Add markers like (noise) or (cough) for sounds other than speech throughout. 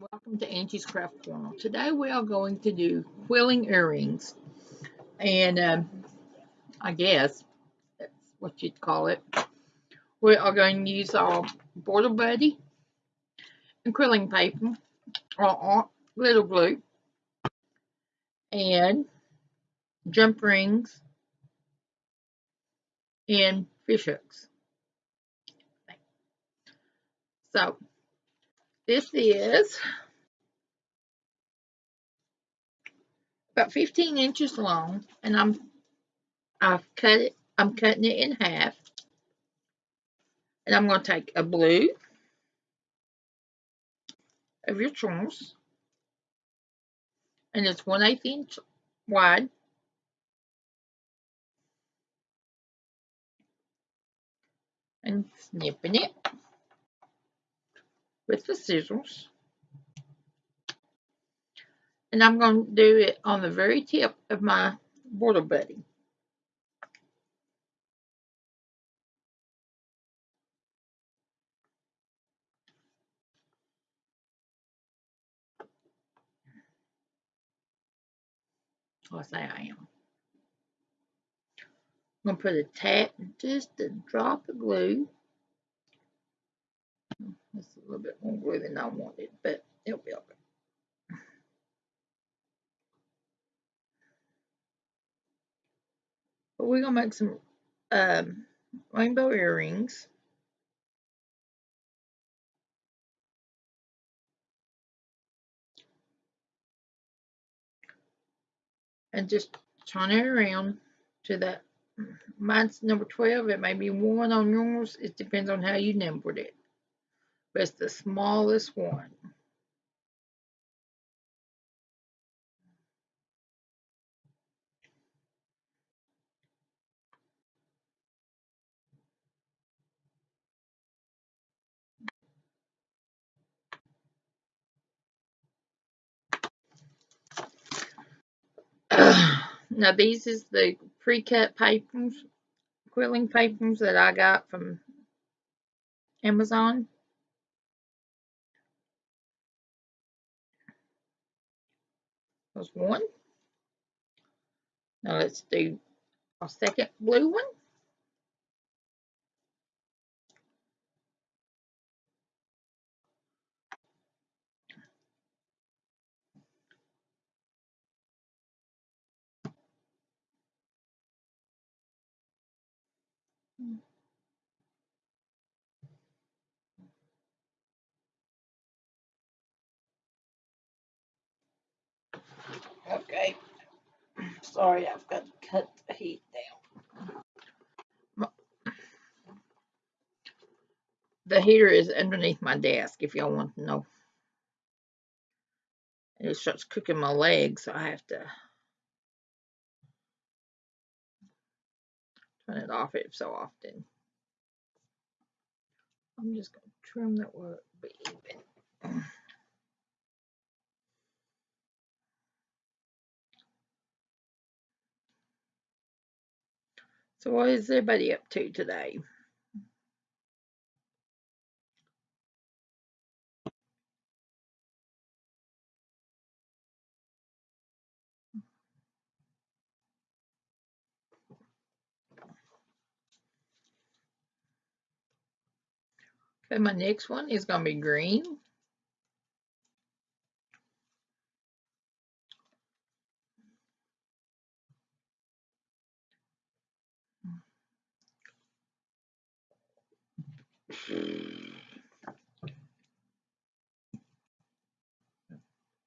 welcome to Angie's Craft Corner. Today we are going to do quilling earrings and um, I guess that's what you'd call it. We are going to use our Border Buddy and quilling paper or glitter glue and jump rings and fish hooks. So this is about 15 inches long and I'm I've cut it I'm cutting it in half. And I'm going to take a blue of your choice. And it's 1 8 inch wide. And snipping it with the scissors. And I'm going to do it on the very tip of my border buddy. I say I am. I'm going to put a tap, just a drop of glue a little bit more glue than I wanted, but it'll be okay. But we're going to make some um, rainbow earrings. And just turn it around to that. Mine's number 12. It may be 1 on yours. It depends on how you numbered it it's the smallest one. (clears throat) now these is the pre-cut papers, quilling papers that I got from Amazon. There's one. Now let's do a second blue one. Okay. Sorry, I've got to cut the heat down. The heater is underneath my desk, if y'all want to know. And it starts cooking my legs, so I have to turn it off every so often. I'm just going to trim that where it be even. So what is everybody up to today? Okay, my next one is going to be green.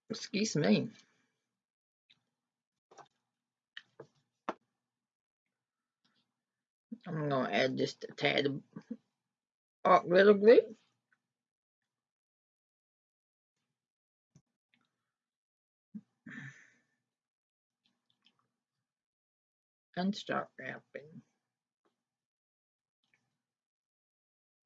Excuse me. I'm going to add just a tad of art glitter glue. And start wrapping.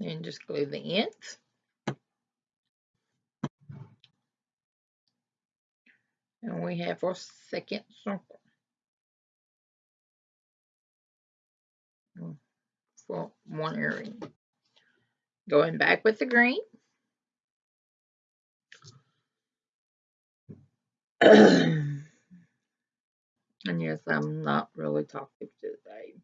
and just glue the ends. And we have our second circle for one earring. Going back with the green. (clears throat) and yes, I'm not really talkative today.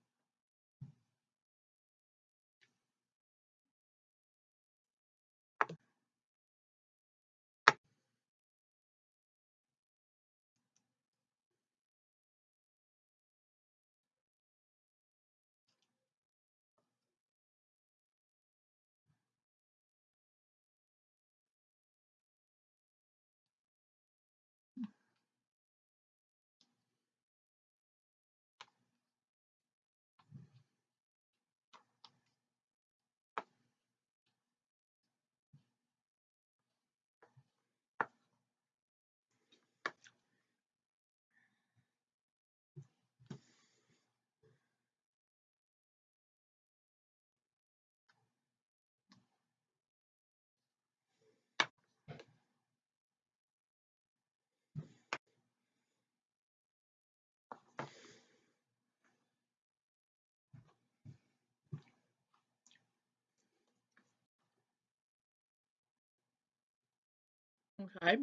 Okay.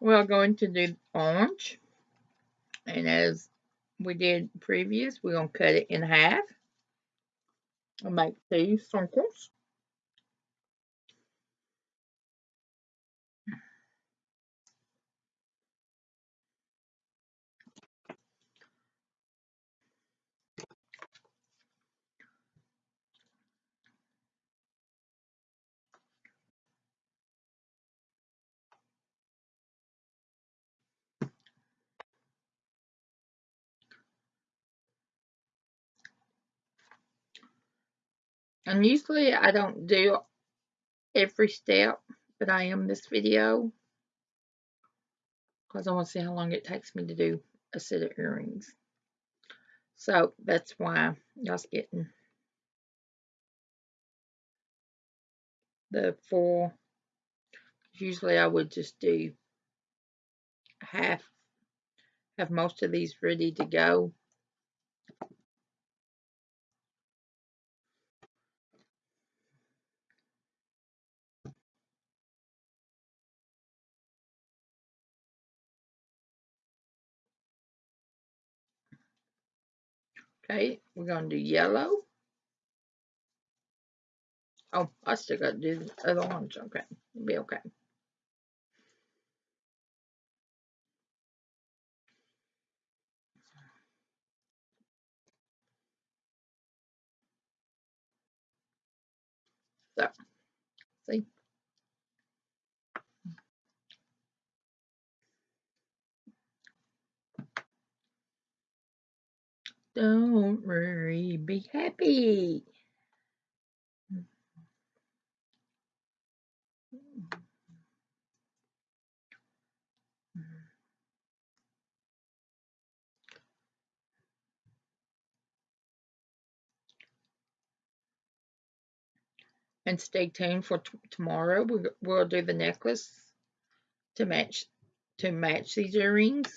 We're going to do orange. And as we did previous, we're going to cut it in half. And make two circles. And usually I don't do every step, but I am this video because I want to see how long it takes me to do a set of earrings. So that's why y'all's getting the four. Usually I would just do half, have most of these ready to go. Okay, we're going to do yellow. Oh, I still got to do the other ones. Okay, it'll be okay. So, see? Don't worry, be happy. And stay tuned for tomorrow. We, we'll do the necklace to match to match these earrings.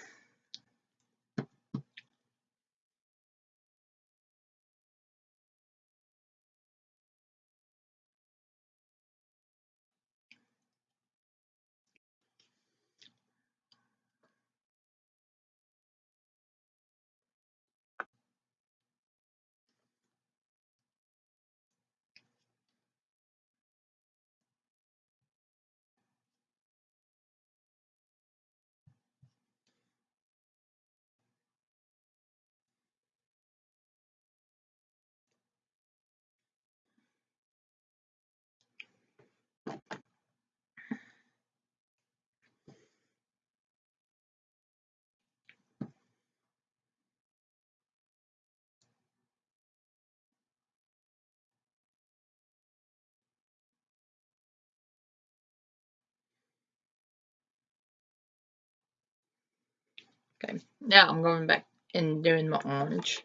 Okay, now I'm going back and doing my orange.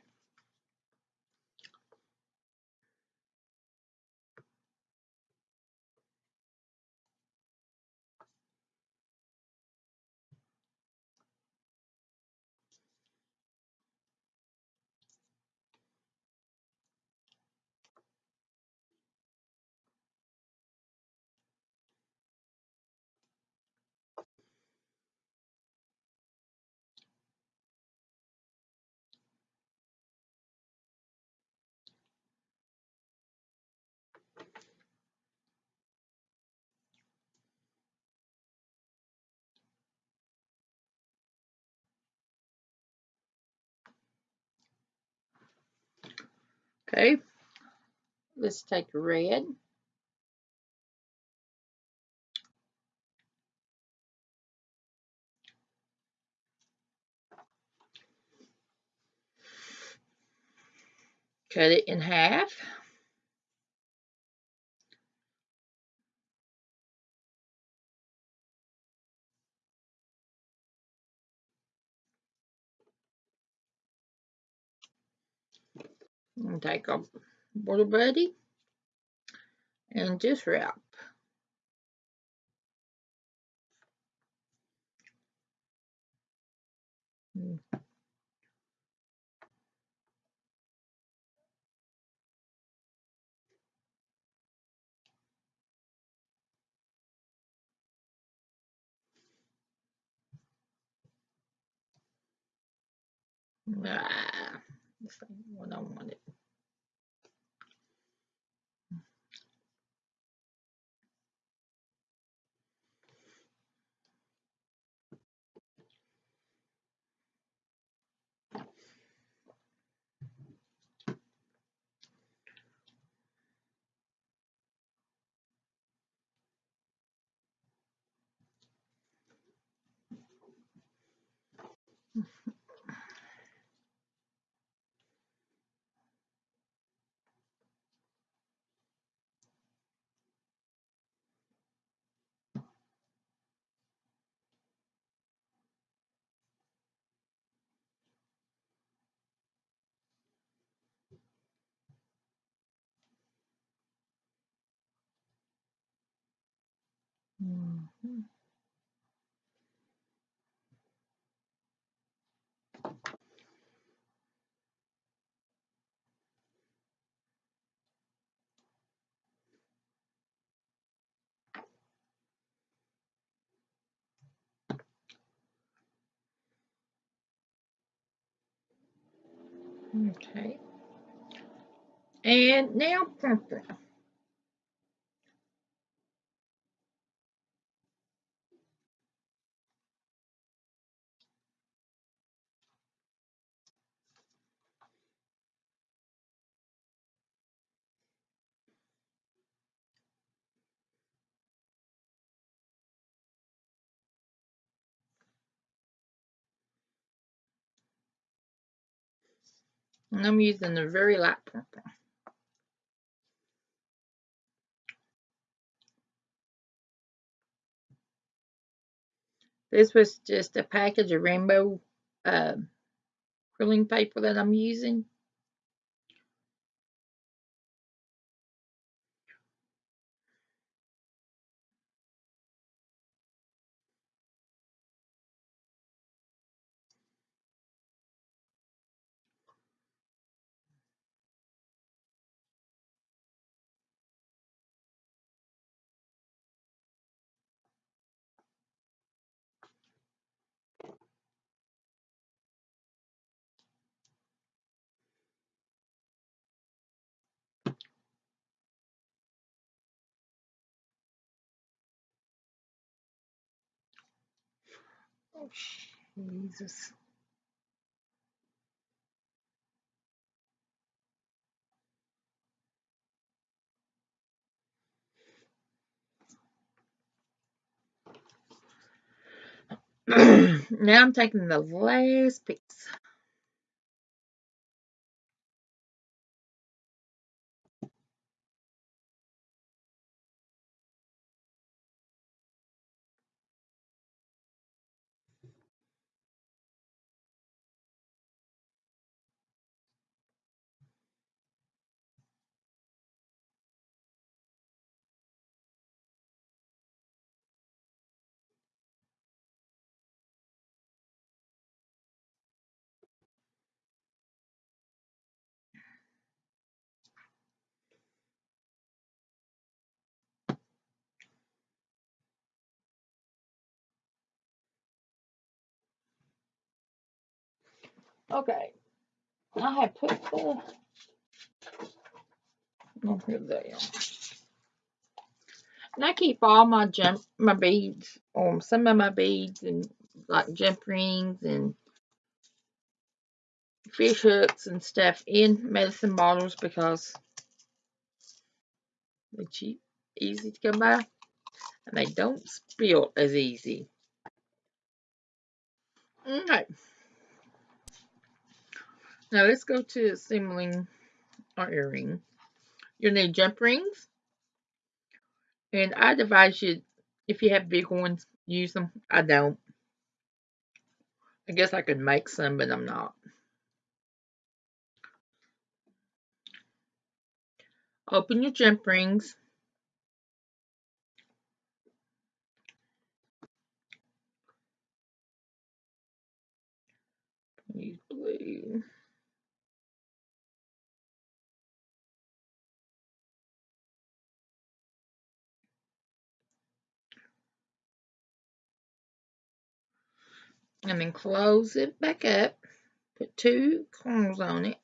Okay, let's take red. Cut it in half. And take a Border Buddy and just wrap. Ah, this ain't what I wanted. Mhm. Okay. And now purple. And I'm using the very light purple. This was just a package of rainbow uh, paper that I'm using. Jesus. (clears throat) now I'm taking the last piece. Okay. I have put the. They are. And I keep all my jump, my beads, um, some of my beads and like jump rings and fish hooks and stuff in medicine bottles because they're cheap, easy to come by, and they don't spill as easy. Okay. Now let's go to assembling our earring. You'll need jump rings. And I'd advise you, if you have big ones, use them. I don't. I guess I could make some, but I'm not. Open your jump rings. And then close it back up. Put two corners on it.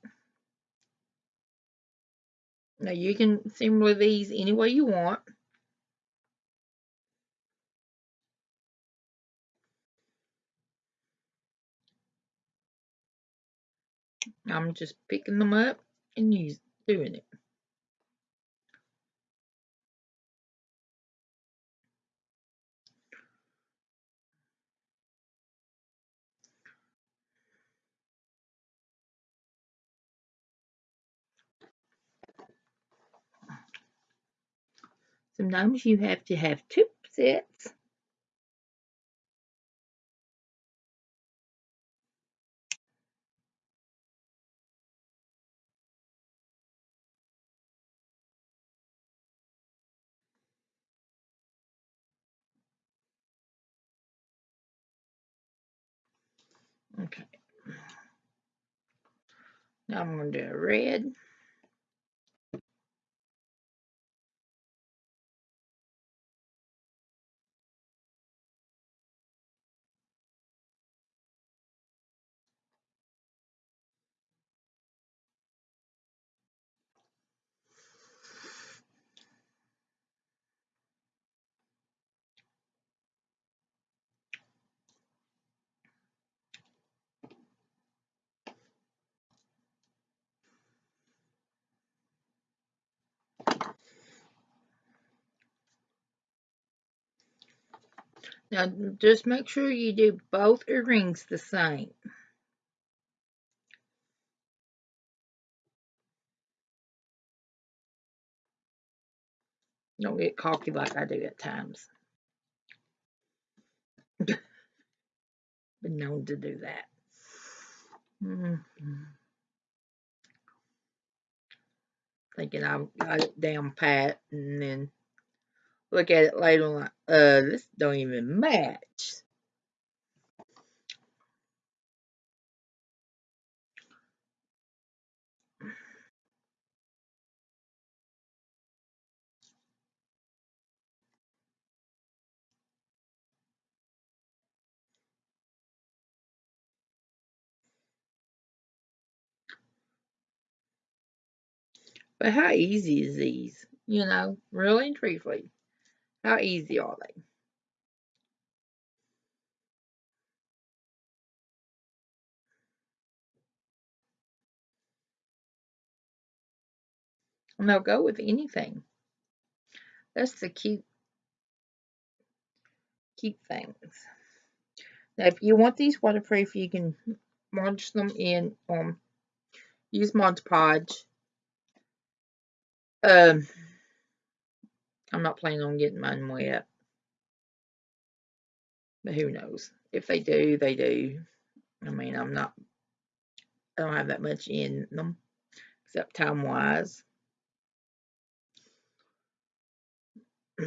Now you can assemble these any way you want. I'm just picking them up and use, doing it. Sometimes you have to have two sets. Okay. Now I'm going to do a red. Now just make sure you do both earrings the same. Don't get cocky like I do at times. Been known to do that. Mm -hmm. Thinking I've got it down pat and then look at it later on like, uh, this don't even match. But how easy is these? You know, really and truthfully, how easy are they? And they'll go with anything. That's the cute, cute things. Now, if you want these waterproof, you can launch them in, um, use Mod Podge um, I'm not planning on getting mine wet. But who knows? If they do, they do. I mean, I'm not, I don't have that much in them, except time-wise. (sighs)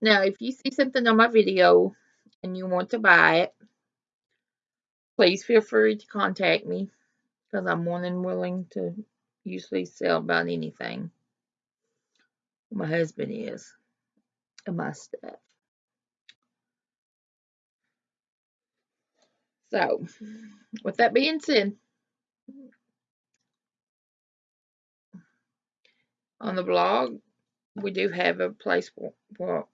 Now, if you see something on my video and you want to buy it, please feel free to contact me because I'm more than willing to usually sell about anything. My husband is and my stuff. So, with that being said, on the blog, we do have a place for, for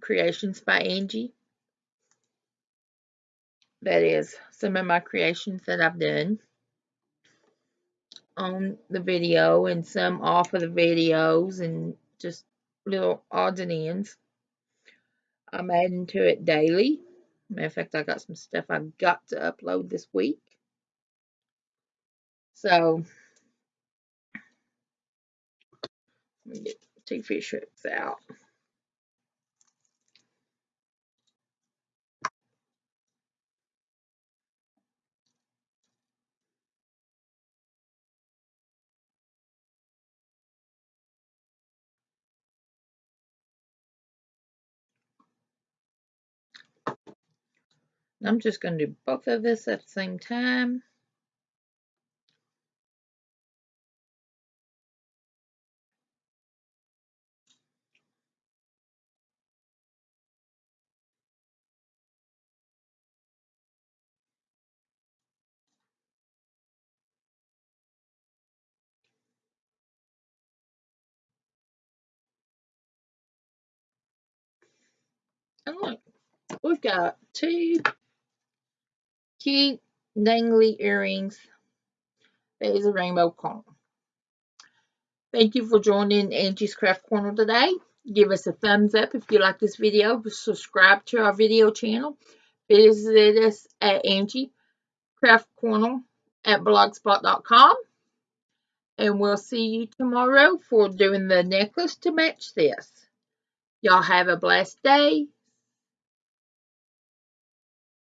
creations by Angie. that is some of my creations that I've done on the video and some off of the videos and just little odds and ends. I'm adding to it daily. Matter of fact, I got some stuff I've got to upload this week. So, let me get two fish hooks out. I'm just going to do both of this at the same time. And look, we've got two cute dangly earrings. There's a rainbow cone. Thank you for joining Angie's Craft Corner today. Give us a thumbs up if you like this video. Subscribe to our video channel. Visit us at Angie Craft Corner at blogspot.com. And we'll see you tomorrow for doing the necklace to match this. Y'all have a blessed day.